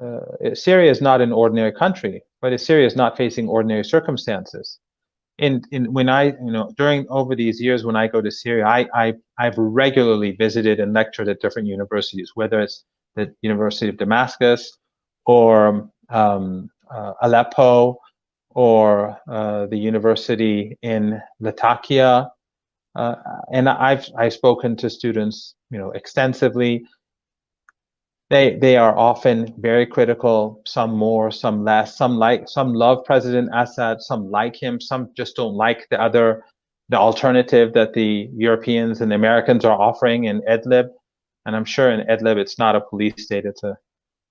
uh, Syria is not an ordinary country, but Syria is not facing ordinary circumstances. In, in when I you know during over these years when I go to Syria, I, I I've regularly visited and lectured at different universities, whether it's the University of Damascus or um, uh, Aleppo or uh, the university in Latakia. Uh, and I've I've spoken to students, you know, extensively. They they are often very critical. Some more, some less. Some like some love President Assad. Some like him. Some just don't like the other, the alternative that the Europeans and the Americans are offering in Idlib. And I'm sure in Idlib it's not a police state. It's a,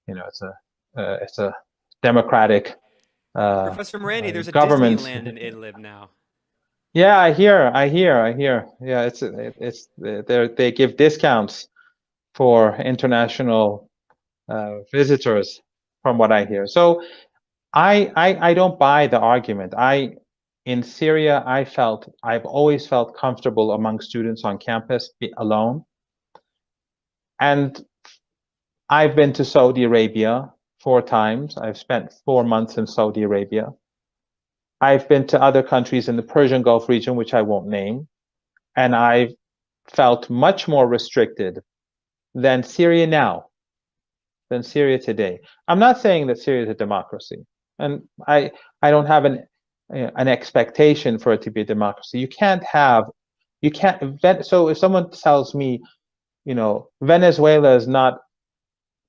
you know, it's a uh, it's a democratic uh, Professor Marandi, there's a Disneyland in Idlib now. Yeah, I hear, I hear, I hear. Yeah, it's it's they they give discounts for international uh, Uh, visitors, from what I hear. So, I, I I don't buy the argument. I in Syria, I felt I've always felt comfortable among students on campus alone, and I've been to Saudi Arabia four times. I've spent four months in Saudi Arabia. I've been to other countries in the Persian Gulf region, which I won't name, and I've felt much more restricted than Syria now, than Syria today. I'm not saying that Syria is a democracy, and I I don't have an an expectation for it to be a democracy. You can't have, you can't. So if someone tells me, you know, Venezuela is not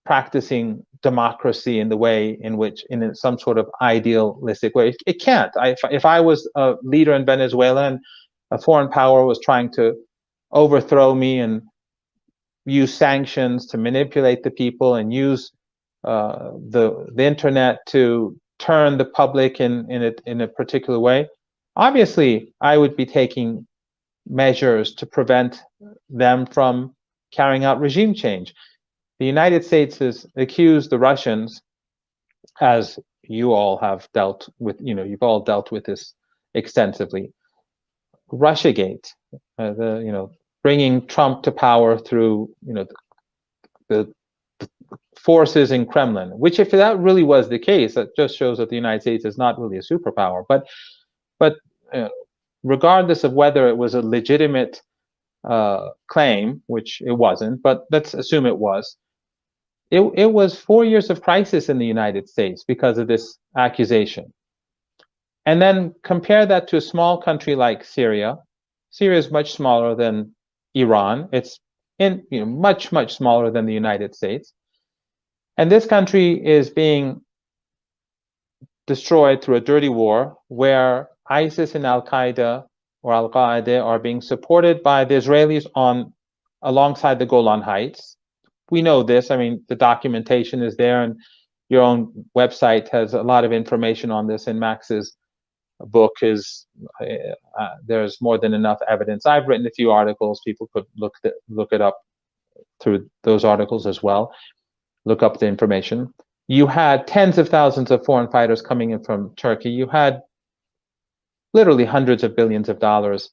practicing democracy in the way in which in some sort of idealistic way. It, can't. I, if, if I was a leader in Venezuela and a foreign power was trying to overthrow me and use sanctions to manipulate the people and use uh, the the internet to turn the public in in a, in a particular way, obviously I would be taking measures to prevent them from carrying out regime change the United States has accused the Russians, as you all have dealt with, you know, you've all dealt with this extensively. Russiagate, uh, the, you know, bringing Trump to power through, you know, the, the, forces in Kremlin, which if that really was the case, that just shows that the United States is not really a superpower. But, but uh, regardless of whether it was a legitimate uh, claim, which it wasn't, but let's assume it was, it, it was four years of crisis in the United States because of this accusation. And then compare that to a small country like Syria. Syria is much smaller than Iran. It's in you know much much smaller than the United States. And this country is being destroyed through a dirty war where ISIS and Al Qaeda or Al Qaeda are being supported by the Israelis on alongside the Golan Heights we know this. I mean, the documentation is there, and your own website has a lot of information on this. And Max's book is uh, there's more than enough evidence. I've written a few articles. People could look the, look it up through those articles as well. Look up the information. You had tens of thousands of foreign fighters coming in from Turkey. You had literally hundreds of billions of dollars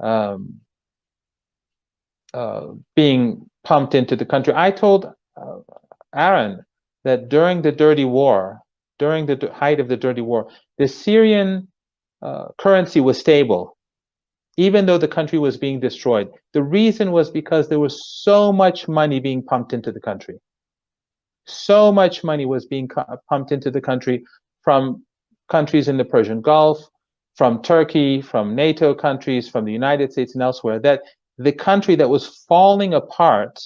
um, uh, being pumped into the country. I told uh, Aaron that during the dirty war, during the height of the dirty war, the Syrian uh, currency was stable, even though the country was being destroyed. The reason was because there was so much money being pumped into the country. So much money was being pumped into the country from countries in the Persian Gulf, from Turkey, from NATO countries, from the United States and elsewhere, that the country that was falling apart,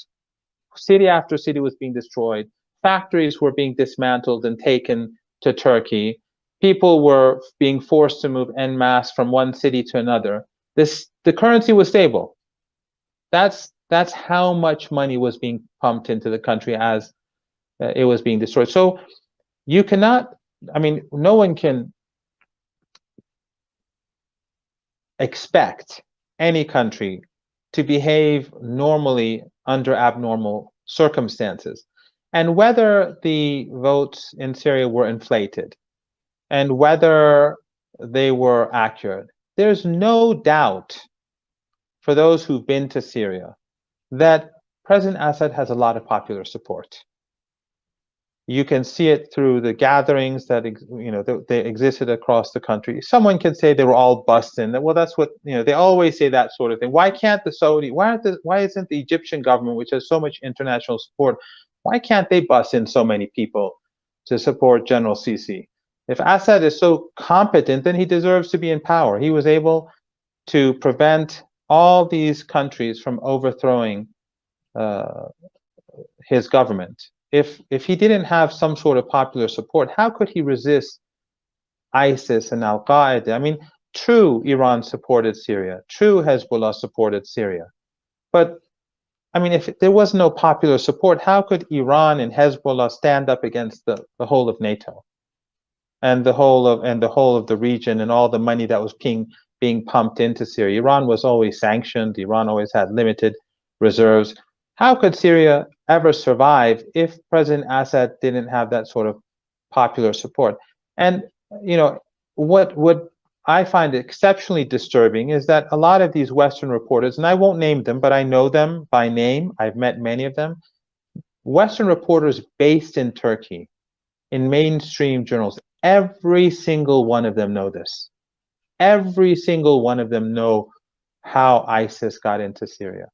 city after city was being destroyed, factories were being dismantled and taken to Turkey, people were being forced to move en masse from one city to another. This the currency was stable. That's that's how much money was being pumped into the country as uh, it was being destroyed. So you cannot. I mean, no one can expect any country to behave normally under abnormal circumstances. And whether the votes in Syria were inflated and whether they were accurate, there's no doubt for those who've been to Syria that President Assad has a lot of popular support. You can see it through the gatherings that you know they existed across the country. Someone can say they were all busting. Well, that's what you know. They always say that sort of thing. Why can't the Saudi? Why aren't the, Why isn't the Egyptian government, which has so much international support, why can't they bus in so many people to support General Sisi? If Assad is so competent, then he deserves to be in power. He was able to prevent all these countries from overthrowing uh, his government. If if he didn't have some sort of popular support, how could he resist ISIS and Al Qaeda? I mean, true, Iran supported Syria. True, Hezbollah supported Syria. But I mean, if there was no popular support, how could Iran and Hezbollah stand up against the, the whole of NATO and the whole of and the whole of the region and all the money that was being being pumped into Syria? Iran was always sanctioned. Iran always had limited reserves. How could Syria ever survive if President Assad didn't have that sort of popular support? And you know what what I find it exceptionally disturbing is that a lot of these Western reporters, and I won't name them, but I know them by name. I've met many of them. Western reporters based in Turkey, in mainstream journals, every single one of them know this. Every single one of them know how ISIS got into Syria.